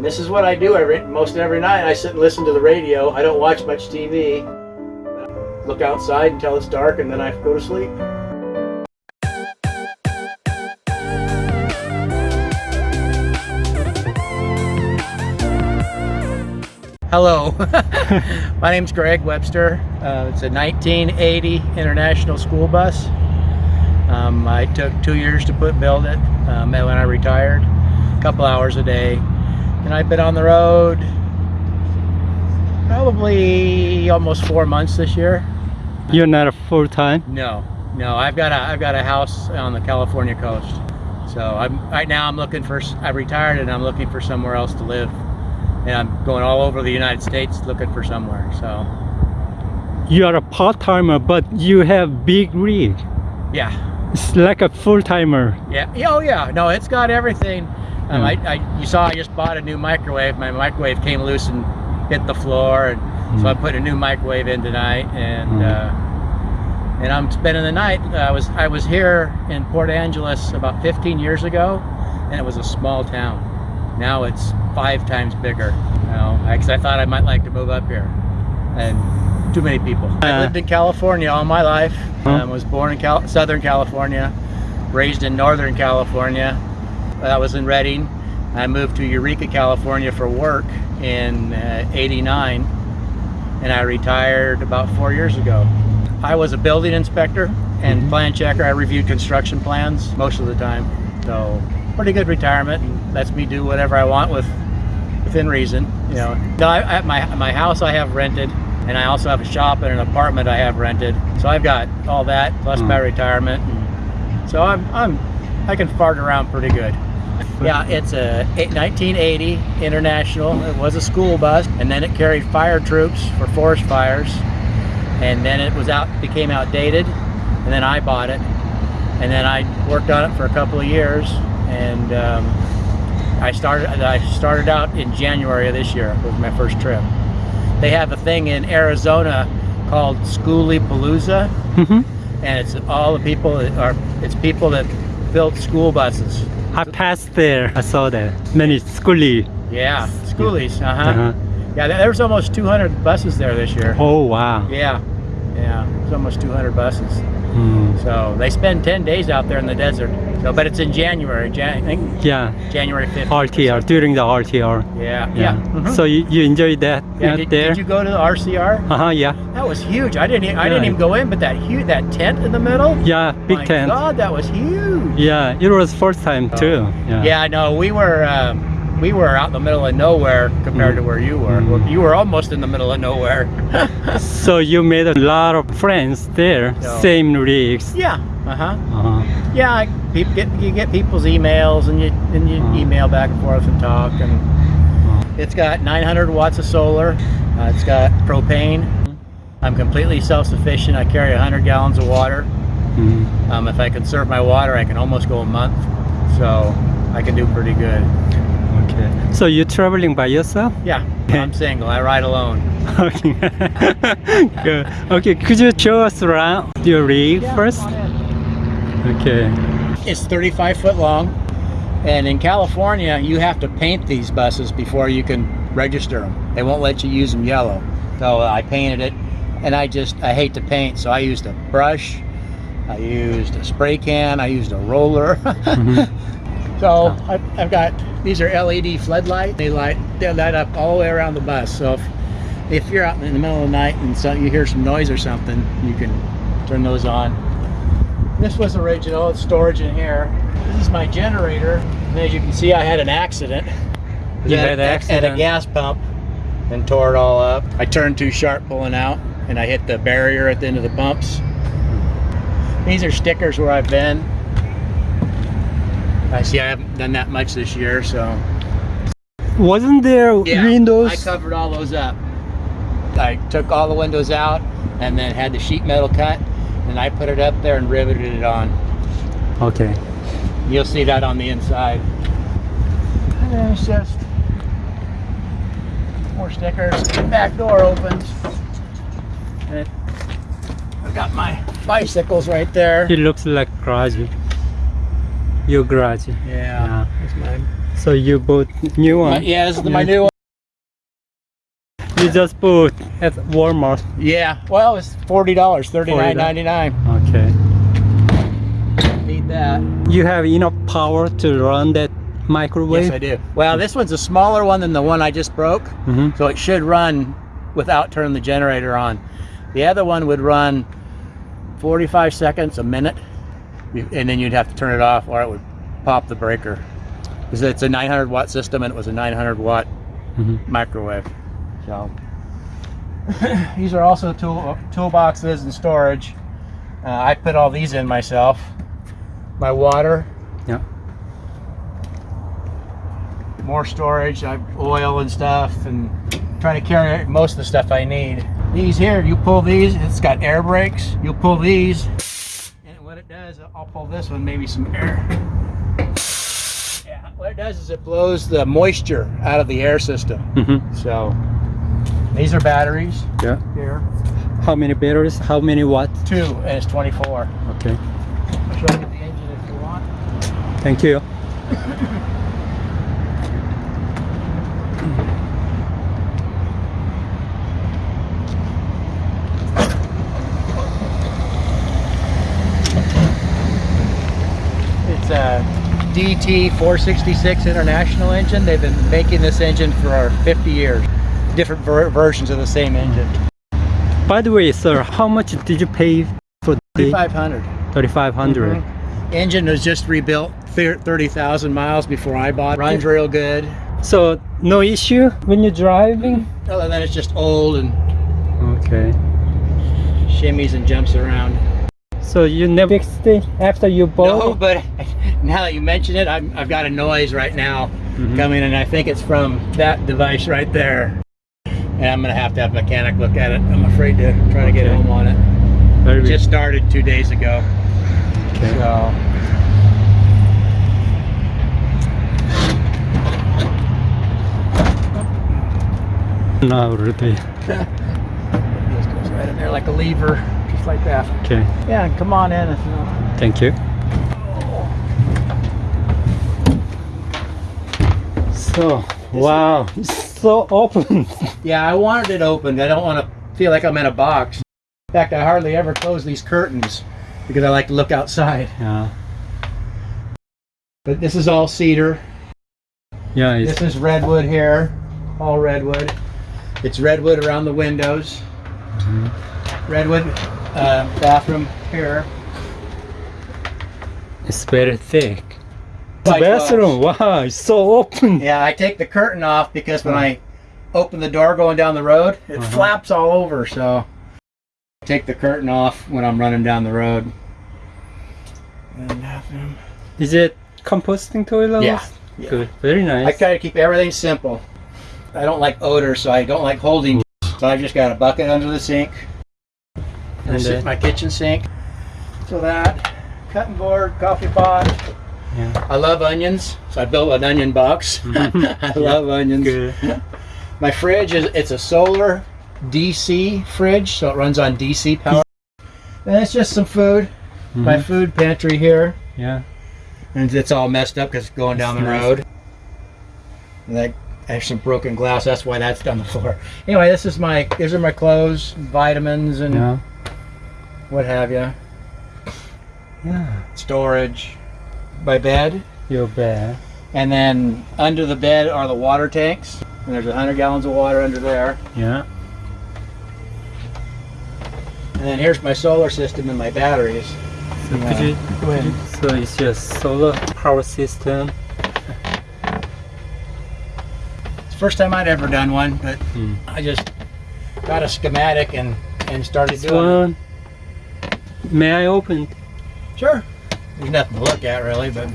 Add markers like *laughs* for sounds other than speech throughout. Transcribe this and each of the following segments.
And this is what I do every most every night. I sit and listen to the radio. I don't watch much TV. Look outside until it's dark, and then I go to sleep. Hello, *laughs* my name's Greg Webster. Uh, it's a 1980 International School Bus. Um, I took two years to put build it um, when I retired, a couple hours a day. And I've been on the road probably almost four months this year. You're not a full-time? No, no, I've got a I've got a house on the California coast. So I'm right now I'm looking for I retired and I'm looking for somewhere else to live. And I'm going all over the United States looking for somewhere. So You are a part-timer, but you have big rig. yeah, It's like a full-timer. Yeah. yeah, Oh yeah. No, it's got everything. Um. I, I, you saw I just bought a new microwave. My microwave came loose and hit the floor, and so I put a new microwave in tonight. And Hmm. uh, and I'm spending the night. I was I was here in Port Angeles about 15 years ago, and it was a small town. Now it's five times bigger. You know, because I thought I might like to move up here, and too many people. I Uh. lived in California all my life. Huh? Um, was born in Cal- Southern California, raised in Northern California. I was in Redding. I moved to Eureka, California for work in uh, 89 and I retired about four years ago. I was a building inspector and plan checker. I reviewed construction plans most of the time. So pretty good retirement and lets me do whatever I want with within reason. You know, no, I, at my my house I have rented, and I also have a shop and an apartment I have rented. So I've got all that plus my retirement. And so I'm I'm I can fart around pretty good. *laughs* Yeah, it's a 1980 International. It was a school bus, and then it carried fire troops for forest fires, and then it was out became outdated, and then I bought it, and then I worked on it for a couple of years, and um, I started I started out in January of this year was my first trip. They have a thing in Arizona called Schoolie Palooza, Mhm. and it's all the people that are it's people that built school buses. I passed there. I saw that. Many schoolie. Yeah, schoolies. Uh huh. Uh-huh. Yeah, there there was almost 200 buses there this year. Oh, wow. Yeah, yeah, it's almost 200 buses. Mm. So they spend 10 days out there in the desert. So, but it's in January. Jan- I think Yeah, January 5th. RTR, during the RTR. Yeah, yeah. mhm. So you, you enjoyed that yeah, did, there? did you go to the RTR? Uh-huh, yeah. That was huge. I didn't. I Yeah. didn't even go in, but that huge, that tent in the middle. Yeah, big My tent. God, that was huge. Yeah, it was first time too. Yeah. Yeah, no, we were um, we were out in the middle of nowhere compared to where you were. Mm. You were almost in the middle of nowhere. *laughs* So you made a lot of friends there. No. Same rigs. yeah. Uh huh. Uh-huh. Yeah, I, peop get you get people's emails and you and you Uh-huh. email back and forth and talk and it's got 900 watts of solar. Uh, it's got propane. I'm completely self-sufficient. I carry 100 gallons of water. Mm. Um, if I conserve my water, I can almost go a month. So I can do pretty good. Okay. So you're traveling by yourself? Yeah, I'm single. I ride alone. *laughs* Okay. *laughs* Good. Okay, could you show us around your rig first? Okay. It's 35 foot long, and in California, you have to paint these buses before you can register them. They won't let you use them yellow. So I painted it, and I just I hate to paint, so I used a brush, I used a spray can, I used a roller. *laughs* Mm-hmm. So I've, I've got these are LED floodlight. They light they light up all the way around the bus. So if if you're out in the middle of the night and so you hear some noise or something, you can turn those on. This was original. It's storage in here. This is my generator. And as you can see, I had an accident. You At- had an at- At a gas pump and tore it all up. I turned too sharp pulling out and I hit the barrier at the end of the pumps. These are stickers where I've been. I see I haven't done that much this year, so Wasn't there yeah, windows? I covered all those up. I took all the windows out and then had the sheet metal cut and I put it up there and riveted it on. Okay. You'll see that on the inside. And then it's just more stickers. Back door opens. And it, I've got my bicycles right there. It looks like garage. Your garage. Yeah, that's mine. So you bought new My- one. yeah, this is my new one. You just bought at Walmart. Yeah, well, it's forty dollars, thirty nine ninety nine. Okay. Need that. You have enough power to run that microwave. Yes, I do. Well, this one's a smaller one than the one I just broke, Mhm. so it should run without turning the generator on. The other one would run 45 seconds, a minute, and then you'd have to turn it off or it would pop the breaker. Because it's a 900 watt system and it was a 900 watt Mhm. microwave. So *laughs* these are also tool toolboxes and storage. Uh, I put all these in myself. My water, Yeah. more storage, I oil and stuff, and trying to carry most of the stuff I need. These here, you pull these, it's got air brakes. You pull these, and what it does, I'll pull this one, maybe some air. Yeah, what it does is it blows the moisture out of the air system. Mhm. So these are batteries Yeah. here, How many batteries? How many watts? two, and it's 24. Okay. I'll show you the engine if you want. Thank you. *clears throat* It's a DT 466 International engine. They've been making this engine for 50 years. Different ver versions of the same engine. By the way, sir, how much did you pay for the 3500. 3500? Mhm. Engine was just rebuilt thir- 30,000 miles before I bought. it. Runs real good. So no issue when you're driving? Other than it's just old and Okay. shimmies and jumps around. So you never fixed it after you bought No, it? but *laughs* now that you mention it, I'm, I've got a noise right now Mhm. coming, and I think it's from that device right there. And I'm gonna have to have a mechanic look at it. I'm afraid to try to get home on it. Very It just started two days ago, okay. so. Now already. *laughs* Just goes right in there like a lever, just like that. Okay. Yeah, come on in if you want. Thank you. So, wow, it's so open. *laughs* Yeah, I wanted it opened. I don't want to feel like I'm in a box. In fact, I hardly ever close these curtains because I like to look outside. yeah, But this is all cedar. yeah, it's, This is redwood here, all redwood. It's redwood around the windows. Mm-hmm. Redwood uh, bathroom here. it's very thick. The Like, uh, bathroom, wow, it's so open. Yeah, I take the curtain off because when I open the door going down the road, it Uh-huh. flaps all over. So take the curtain off when I'm running down the road. And bathroom. Is it composting toilet? Yeah, yeah. Good, very nice. I nice. try to keep everything simple. I don't like odor, so I don't like holding. So I've just got a bucket under the sink. This is my kitchen sink. So that, cutting board, coffee pot. Yeah. I love onions, so I built an onion box. *laughs* I love onions. Good. My fridge is it's a solar DC fridge, so it runs on DC power. And it's just some food. My Mhm. food pantry here, Yeah. and it's all messed up because it's going down the Nice. road. And I, I have some broken glass. That's why that's on the floor. Anyway, this is my these are my clothes, vitamins, and Yeah. What have you. Yeah. Storage. My bed, Your bed. and then under the bed are the water tanks. And there's 100 gallons of water under there. Yeah. And then here's my solar system and my batteries. So Yeah. could you, Go ahead. so it's just solar power system. It's the first time I'd ever done one, but Hmm. I just got a schematic and and started This doing one. May I open? it. Sure. There's nothing to look at really, but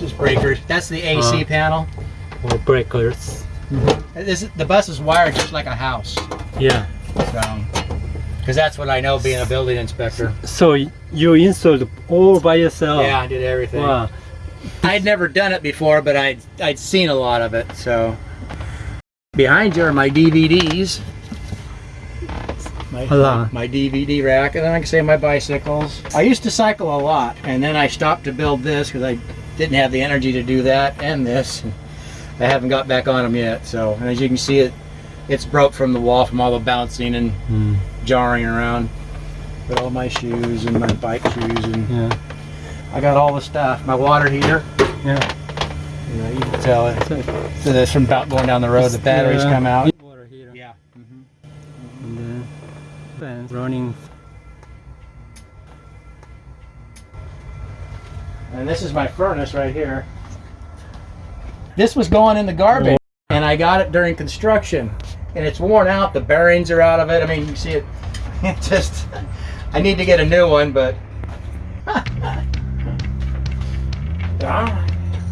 just breakers. That's the AC Uh. panel. Or breakers? This the bus is wired just like a house, Yeah. so because that's what I know being a building inspector. So you installed all by yourself? Yeah, I did everything. Wow. I'd never done it before, but I'd I'd seen a lot of it. So behind you are my DVDs. My, my DVD rack, and then I can say my bicycles. I used to cycle a lot, and then I stopped to build this because I didn't have the energy to do that and this. I haven't got back on them yet. So, and as you can see, it it's broke from the wall from all the bouncing and Mm, jarring around. But all my shoes and my bike shoes and yeah. I got all the stuff. My water heater. Yeah. You know, you can tell it. So, So that's from about going down the road. The batteries uh, come out. Water heater. Yeah. hmm And then fans running. And this is my furnace right here. This was going in the garbage, and I got it during construction, and it's worn out. The bearings are out of it. I mean, you see it. *laughs* It just. I need to get a new one, but. *laughs*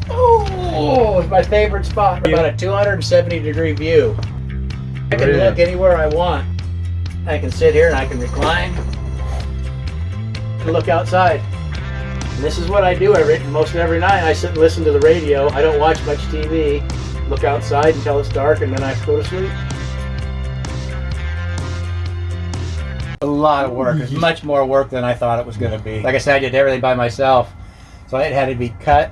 Oh, it's my favorite spot. About a 270 degree view. I can look anywhere I want. I can sit here and I can recline. and Look outside. And this is what I do every most every night. I sit and listen to the radio. I don't watch much TV. Look outside until it's dark, and then I go to sleep. A lot of work. It's much more work than I thought it was going to be. Like I said, I did everything by myself, so it had to be cut,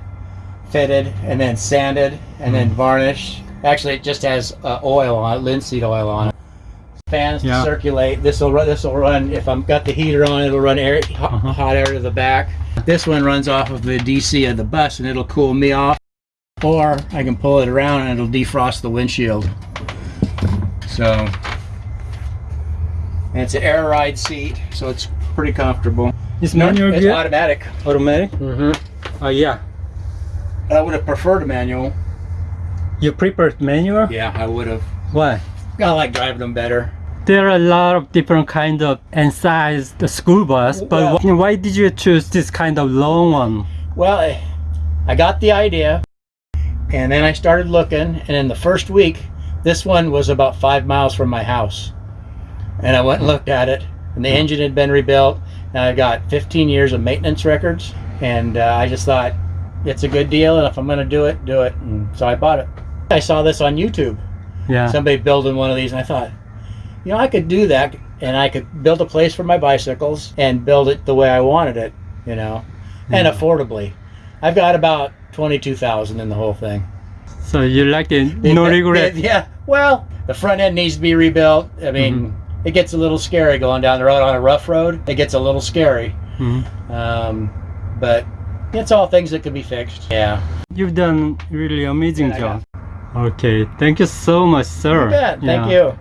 fitted, and then sanded, and then varnished. Actually, it just has uh, oil on it, linseed oil on it. Fans Yeah. to circulate. This will run. This will run. If I'm got the heater on, it'll run air, hot, Uh-huh. hot air to the back. This one runs off of the DC of the bus, and it'll cool me off. Or I can pull it around, and it'll defrost the windshield. So, and it's an air ride seat, so it's pretty comfortable. It's manual It's gear? automatic. Automatic? Mm-hmm. Oh, yeah. I would have preferred a manual. You prefer manual? Yeah, I would have. Why? I like driving them better. There are a lot of different kind of and size the school bus, but Well- why did you choose this kind of long one? Well, I, I got the idea, and then I started looking, and in the first week, this one was about five miles from my house. And I went and looked at it, and the engine had been rebuilt, and I got 15 years of maintenance records, and uh, I just thought, it's a good deal, and if I'm going to do it, do it. And so I bought it. I saw this on YouTube. Yeah. somebody building one of these and I thought, you know, I could do that and I could build a place for my bicycles and build it the way I wanted it, you know, and affordably. I've got about 22,000 in the whole thing. So you like it? No It- regret. yeah. Well, the front end needs to be rebuilt. I mean, Mm-hmm. it gets a little scary going down the road on a rough road. It gets a little scary. Mhm. Um, but it's all things that could be fixed. Yeah. You've done really amazing Yeah, job. Okay, thank you so much, sir. You bet. Thank Yeah. you.